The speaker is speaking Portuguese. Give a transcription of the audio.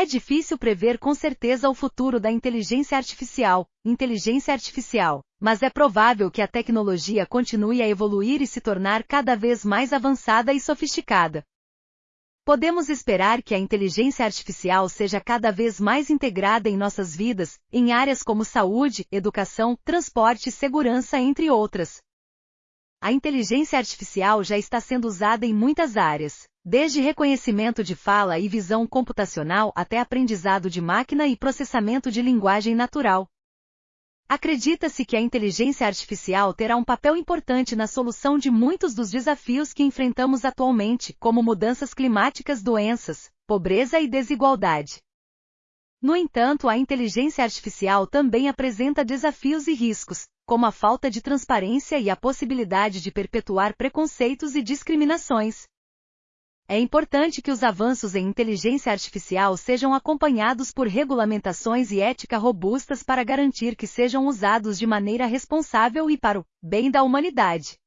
É difícil prever com certeza o futuro da inteligência artificial, inteligência artificial, mas é provável que a tecnologia continue a evoluir e se tornar cada vez mais avançada e sofisticada. Podemos esperar que a inteligência artificial seja cada vez mais integrada em nossas vidas, em áreas como saúde, educação, transporte e segurança, entre outras. A inteligência artificial já está sendo usada em muitas áreas, desde reconhecimento de fala e visão computacional até aprendizado de máquina e processamento de linguagem natural. Acredita-se que a inteligência artificial terá um papel importante na solução de muitos dos desafios que enfrentamos atualmente, como mudanças climáticas, doenças, pobreza e desigualdade. No entanto, a inteligência artificial também apresenta desafios e riscos, como a falta de transparência e a possibilidade de perpetuar preconceitos e discriminações. É importante que os avanços em inteligência artificial sejam acompanhados por regulamentações e ética robustas para garantir que sejam usados de maneira responsável e para o bem da humanidade.